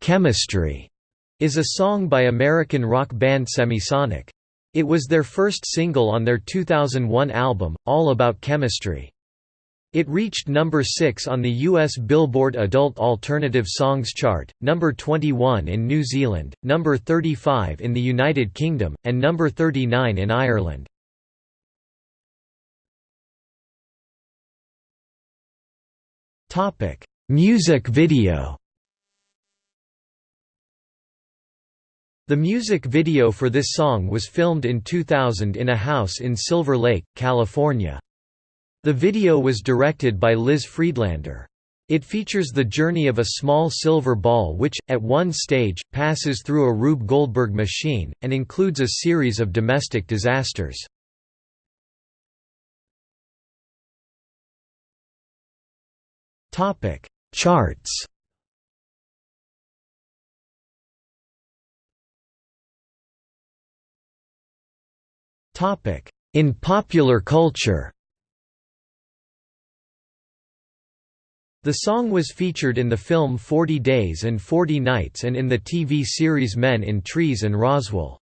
"'Chemistry' is a song by American rock band Semisonic. It was their first single on their 2001 album, All About Chemistry. It reached number 6 on the US Billboard Adult Alternative Songs chart, number 21 in New Zealand, number 35 in the United Kingdom, and number 39 in Ireland. Music video The music video for this song was filmed in 2000 in a house in Silver Lake, California. The video was directed by Liz Friedlander. It features the journey of a small silver ball which, at one stage, passes through a Rube Goldberg machine, and includes a series of domestic disasters. Charts In popular culture The song was featured in the film 40 Days and 40 Nights and in the TV series Men in Trees and Roswell.